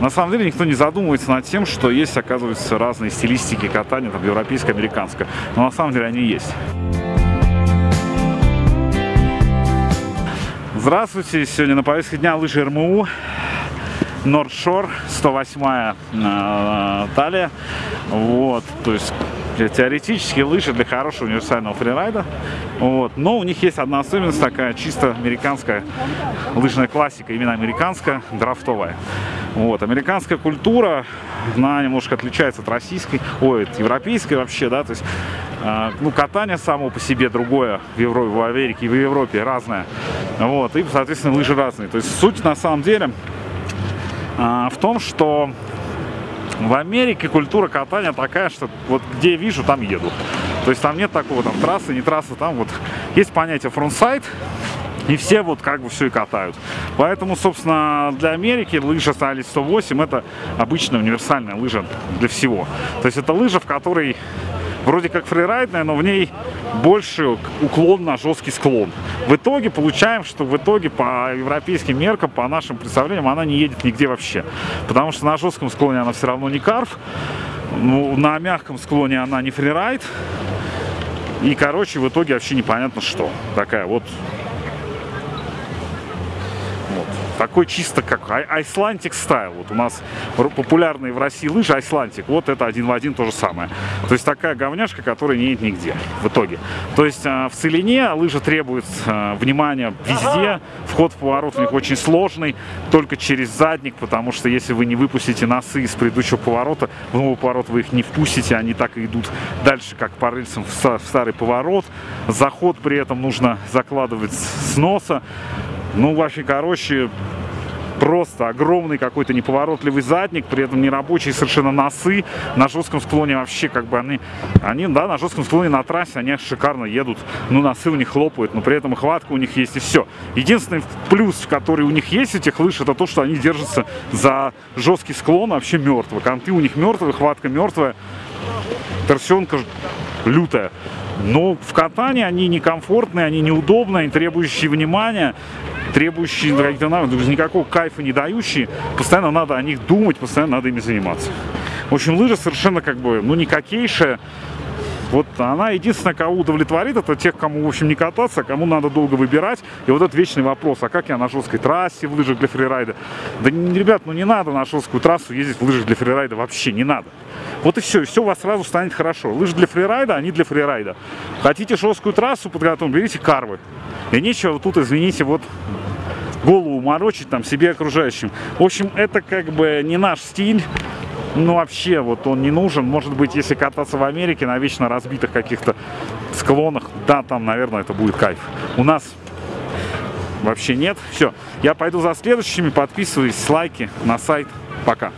На самом деле никто не задумывается над тем, что есть, оказывается, разные стилистики катания, там, европейская, американская. Но на самом деле они есть. Здравствуйте! Сегодня на повестке дня лыжи РМУ. Нордшор, 108 э, талия. Вот, то есть теоретически лыжи для хорошего универсального фрирайда. Вот. Но у них есть одна особенность такая чисто американская лыжная классика, именно американская, драфтовая. Вот. Американская культура, она немножко отличается от российской, ой, от европейской вообще, да, то есть э, ну, катание само по себе другое в Европе, в Америке и в Европе разное. Вот, и, соответственно, лыжи разные. То есть суть на самом деле э, в том, что в Америке культура катания такая, что вот где вижу, там еду. То есть там нет такого, там трассы, не трассы, там вот есть понятие frontside, и все вот как бы все и катают. Поэтому, собственно, для Америки лыжа Стали 108 это обычная универсальная лыжа для всего. То есть это лыжа, в которой вроде как фрирайдная, но в ней больше уклон на жесткий склон. В итоге получаем, что в итоге по европейским меркам, по нашим представлениям, она не едет нигде вообще. Потому что на жестком склоне она все равно не carve, ну, на мягком склоне она не фрирайд. И, короче, в итоге вообще непонятно что. Такая вот такой чисто как Айслантик стайл. Вот у нас популярные в России лыжи Айслантик. Вот это один в один то же самое. То есть такая говняшка, которая не едет нигде в итоге. То есть а, в Целине лыжа требует а, внимания везде. Вход в поворот у них очень сложный, только через задник, потому что если вы не выпустите носы из предыдущего поворота, в новый поворот вы их не впустите, они так и идут дальше, как по рельсам в старый поворот. Заход при этом нужно закладывать с носа. Ну, вообще, короче, просто огромный какой-то неповоротливый задник, при этом нерабочие совершенно носы. На жестком склоне вообще как бы они, они, да, на жестком склоне на трассе они шикарно едут, ну носы у них хлопают, но при этом хватка у них есть и все. Единственный плюс, который у них есть этих лыж, это то, что они держатся за жесткий склон вообще мертво. Конты у них мертвые, хватка мертвая, торсионка лютая. Но в катании они некомфортные, они неудобные, они требующие внимания требующие навыков, никакого кайфа не дающие, постоянно надо о них думать, постоянно надо ими заниматься. В общем, лыжа совершенно как бы, ну, никакейшая. Вот она единственная, кого удовлетворит, это тех, кому, в общем, не кататься, кому надо долго выбирать. И вот этот вечный вопрос, а как я на жесткой трассе в лыжах для фрирайда? Да, ребят, ну не надо на жесткую трассу ездить в лыжах для фрирайда, вообще не надо. Вот и все, и все у вас сразу станет хорошо. Лыжи для фрирайда, они для фрирайда. Хотите жесткую трассу подготовить, берите карвы. И нечего тут, извините, вот голову морочить там себе окружающим. В общем, это как бы не наш стиль. Ну, вообще, вот он не нужен. Может быть, если кататься в Америке на вечно разбитых каких-то склонах, да, там, наверное, это будет кайф. У нас вообще нет. Все, я пойду за следующими. Подписывайтесь, лайки на сайт. Пока.